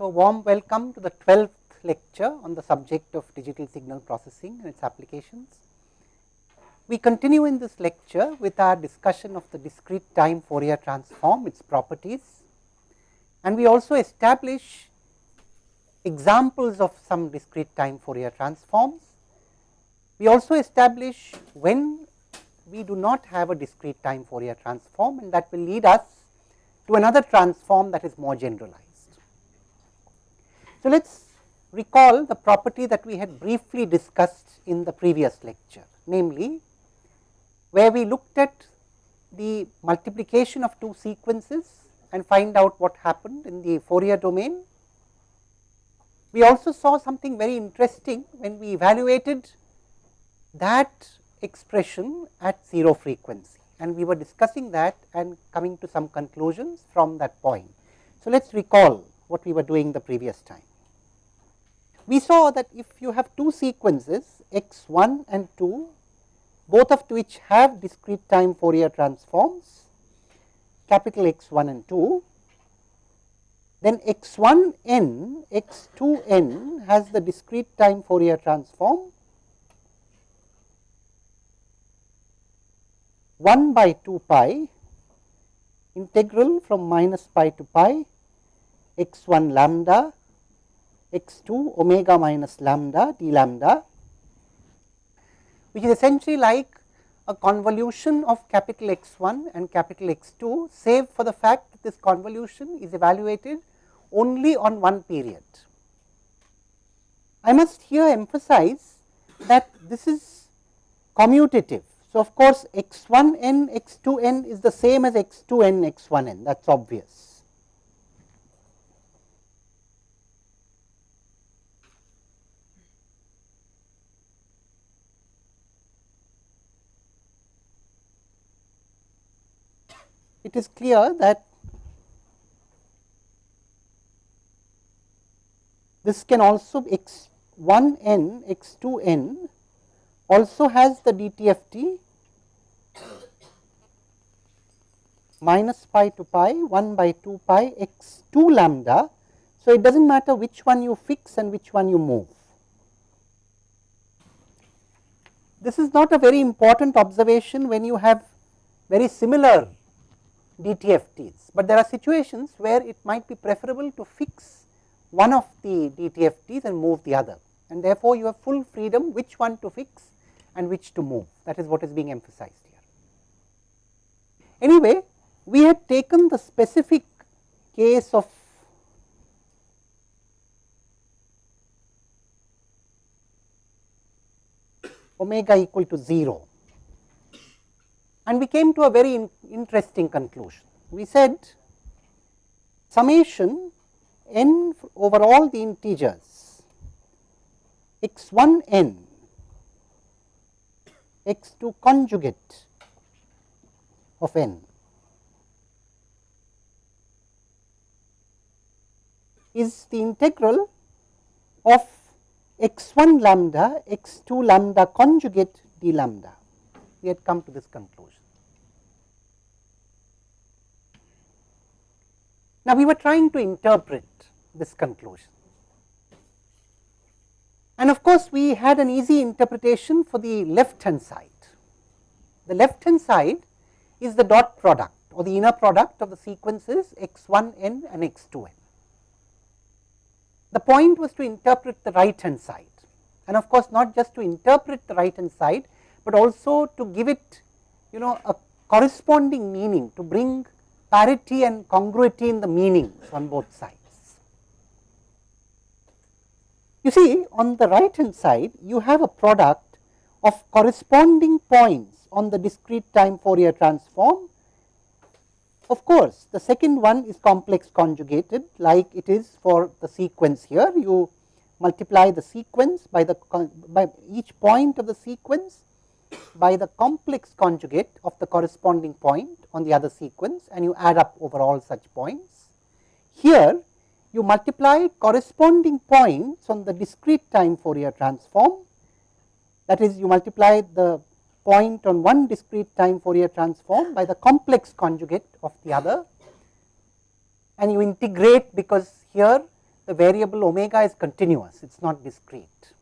So, warm welcome to the 12th lecture on the subject of digital signal processing and its applications. We continue in this lecture with our discussion of the discrete time Fourier transform, its properties and we also establish examples of some discrete time Fourier transforms. We also establish when we do not have a discrete time Fourier transform and that will lead us to another transform that is more generalized. So, let us recall the property that we had briefly discussed in the previous lecture, namely where we looked at the multiplication of two sequences and find out what happened in the Fourier domain. We also saw something very interesting when we evaluated that expression at 0 frequency and we were discussing that and coming to some conclusions from that point. So, let us recall what we were doing the previous time. We saw that if you have two sequences x 1 and 2, both of which have discrete time Fourier transforms, capital X 1 and 2, then x 1 n, x 2 n has the discrete time Fourier transform 1 by 2 pi integral from minus pi to pi x 1 lambda x 2 omega minus lambda d lambda, which is essentially like a convolution of capital X 1 and capital X 2, save for the fact that this convolution is evaluated only on one period. I must here emphasize that this is commutative. So, of course, x 1 n x 2 n is the same as x 2 n x 1 n that is obvious. It is clear that this can also x 1 n x 2 n also has the DTFT minus pi to pi 1 by 2 pi x 2 lambda. So, it does not matter which one you fix and which one you move. This is not a very important observation when you have very similar DTFTs, but there are situations where it might be preferable to fix one of the DTFTs and move the other. And therefore, you have full freedom which one to fix and which to move. That is what is being emphasized here. Anyway, we had taken the specific case of omega equal to 0 and we came to a very in interesting conclusion. We said summation n over all the integers x 1 n x 2 conjugate of n is the integral of x 1 lambda x 2 lambda conjugate d lambda. We had come to this conclusion. Now, we were trying to interpret this conclusion. And of course, we had an easy interpretation for the left hand side. The left hand side is the dot product or the inner product of the sequences x 1 n and x 2 n. The point was to interpret the right hand side and of course, not just to interpret the right hand side, but also to give it you know a corresponding meaning to bring parity and congruity in the meanings on both sides. You see on the right hand side you have a product of corresponding points on the discrete time Fourier transform. Of course, the second one is complex conjugated like it is for the sequence here. You multiply the sequence by the by each point of the sequence by the complex conjugate of the corresponding point on the other sequence and you add up over all such points. Here you multiply corresponding points on the discrete time Fourier transform that is you multiply the point on one discrete time Fourier transform by the complex conjugate of the other and you integrate because here the variable omega is continuous, it is not discrete.